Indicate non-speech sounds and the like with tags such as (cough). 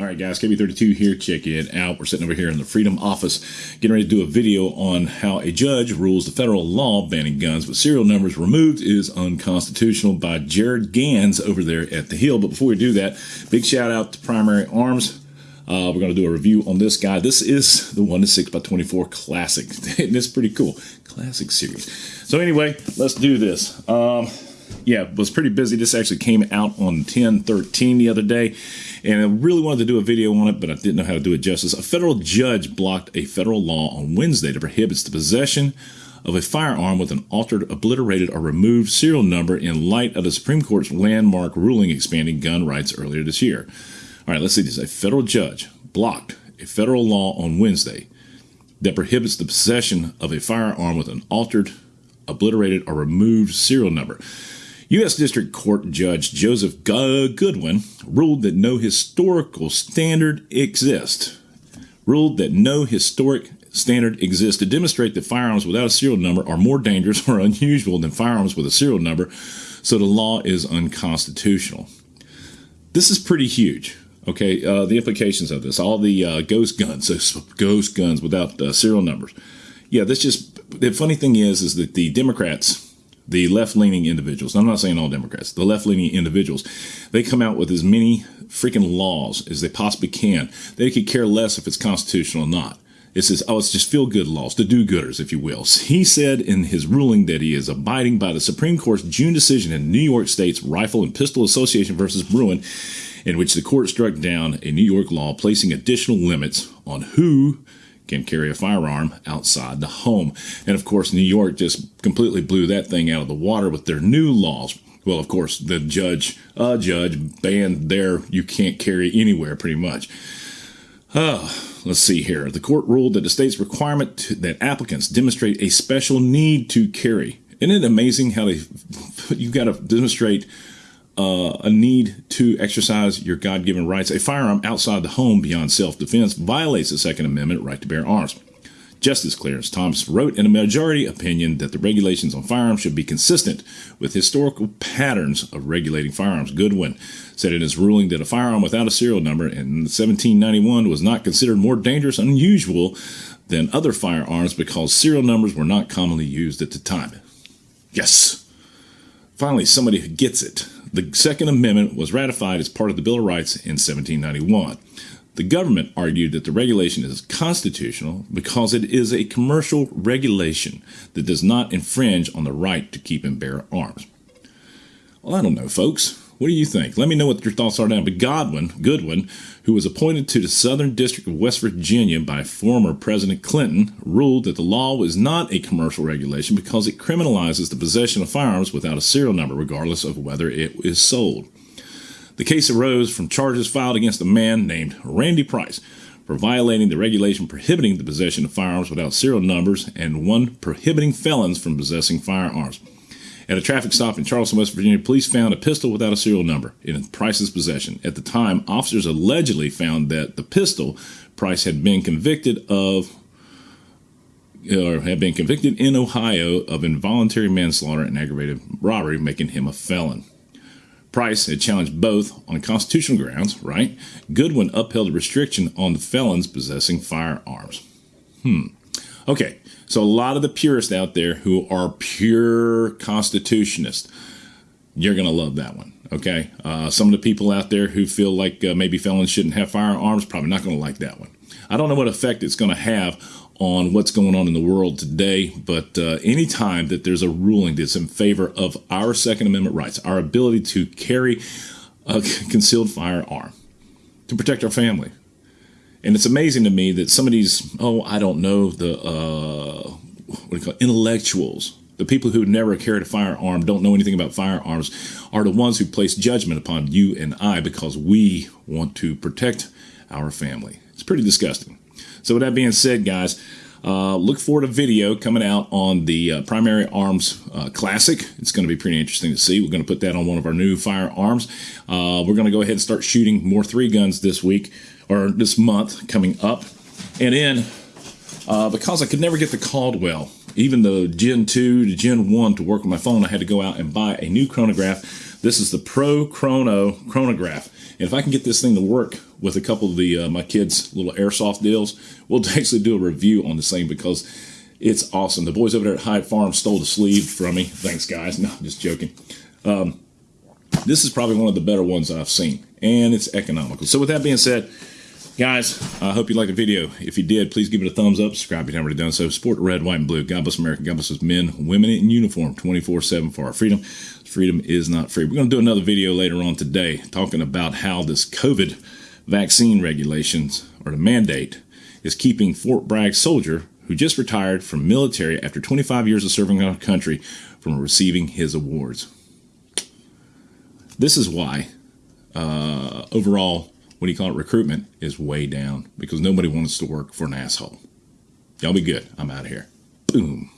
All right, guys, KB32 here. Check it out. We're sitting over here in the Freedom Office getting ready to do a video on how a judge rules the federal law banning guns with serial numbers removed is unconstitutional by Jared Gans over there at the Hill. But before we do that, big shout out to Primary Arms. Uh, we're going to do a review on this guy. This is the 1 to 6 by 24 Classic, (laughs) and it's pretty cool. Classic series. So, anyway, let's do this. Um, yeah, was pretty busy. This actually came out on 10 13 the other day, and I really wanted to do a video on it, but I didn't know how to do it justice. A federal judge blocked a federal law on Wednesday that prohibits the possession of a firearm with an altered, obliterated, or removed serial number in light of the Supreme Court's landmark ruling expanding gun rights earlier this year. All right, let's see this. A federal judge blocked a federal law on Wednesday that prohibits the possession of a firearm with an altered, obliterated, or removed serial number. U.S. District Court Judge Joseph Goodwin ruled that no historical standard exists. Ruled that no historic standard exists to demonstrate that firearms without a serial number are more dangerous (laughs) or unusual than firearms with a serial number, so the law is unconstitutional. This is pretty huge. Okay, uh, the implications of this, all the uh, ghost guns, ghost guns without uh, serial numbers. Yeah, this just the funny thing is, is that the Democrats the left leaning individuals, I'm not saying all Democrats, the left leaning individuals, they come out with as many freaking laws as they possibly can. They could care less if it's constitutional or not. It says, oh, it's just feel good laws, the do gooders, if you will. (laughs) He said in his ruling that he is abiding by the Supreme Court's June decision in New York State's Rifle and Pistol Association versus Bruen, in which the court struck down a New York law placing additional limits on who can carry a firearm outside the home. And of course, New York just completely blew that thing out of the water with their new laws. Well, of course, the judge, a judge, banned there you can't carry anywhere pretty much. Uh, let's see here. The court ruled that the state's requirement to, that applicants demonstrate a special need to carry. Isn't it amazing how they (laughs) you've got to demonstrate uh, a need to exercise your God given rights, a firearm outside the home beyond self defense violates the Second Amendment right to bear arms. Justice Clarence Thomas wrote in a majority opinion that the regulations on firearms should be consistent with historical patterns of regulating firearms. Goodwin said in his ruling that a firearm without a serial number in 1791 was not considered more dangerous and unusual than other firearms because serial numbers were not commonly used at the time. Yes. Finally, somebody gets it. The Second Amendment was ratified as part of the Bill of Rights in 1791. The government argued that the regulation is constitutional because it is a commercial regulation that does not infringe on the right to keep and bear arms. Well, I don't know, folks. What do you think? Let me know what your thoughts are down. But Godwin, Goodwin, who was appointed to the Southern District of West Virginia by former President Clinton, ruled that the law was not a commercial regulation because it criminalizes the possession of firearms without a serial number, regardless of whether it is sold. The case arose from charges filed against a man named Randy Price for violating the regulation prohibiting the possession of firearms without serial numbers and one prohibiting felons from possessing firearms. At a traffic stop in Charleston, West Virginia, police found a pistol without a serial number in Price's possession. At the time, officers allegedly found that the pistol Price had been convicted of or had been convicted in Ohio of involuntary manslaughter and aggravated robbery, making him a felon. Price had challenged both on constitutional grounds, right? Goodwin upheld a restriction on the felons possessing firearms. Hmm. Okay, so a lot of the purists out there who are pure constitutionists, you're going to love that one. Okay. Uh, some of the people out there who feel like uh, maybe felons shouldn't have firearms, probably not going to like that one. I don't know what effect it's going to have on what's going on in the world today, but uh, anytime that there's a ruling that's in favor of our Second Amendment rights, our ability to carry a (laughs) concealed firearm to protect our family, and it's amazing to me that some of these, oh, I don't know, the uh, what do you call it, intellectuals, the people who never carried a firearm, don't know anything about firearms, are the ones who place judgment upon you and I because we want to protect our family. It's pretty disgusting. So, with that being said, guys, uh, look forward to video coming out on the uh, Primary Arms uh, Classic. It's going to be pretty interesting to see. We're going to put that on one of our new firearms. Uh, we're going to go ahead and start shooting more three guns this week or this month coming up. And then, uh, because I could never get the Caldwell, even the Gen 2 to Gen 1 to work with my phone, I had to go out and buy a new chronograph. This is the Pro Chrono chronograph. And if I can get this thing to work with a couple of the uh, my kids' little airsoft deals, we'll (laughs) actually do a review on this thing because it's awesome. The boys over there at Hyde Farm stole the sleeve from me. Thanks, guys. (laughs) No, I'm just joking. Um, this is probably one of the better ones I've seen, and it's economical. So with that being said, guys, I hope you liked the video. If you did, please give it a thumbs up. Subscribe if you haven't already done so. Support red, white, and blue. God bless America. God bless us men, women in uniform, 24-7 for our freedom. Freedom is not free. We're going to do another video later on today talking about how this COVID vaccine regulations, or the mandate, is keeping Fort Bragg soldier who just retired from military after 25 years of serving our country from receiving his awards. This is why uh, overall, what do you call it, recruitment is way down because nobody wants to work for an asshole. Y'all be good. I'm out of here. Boom.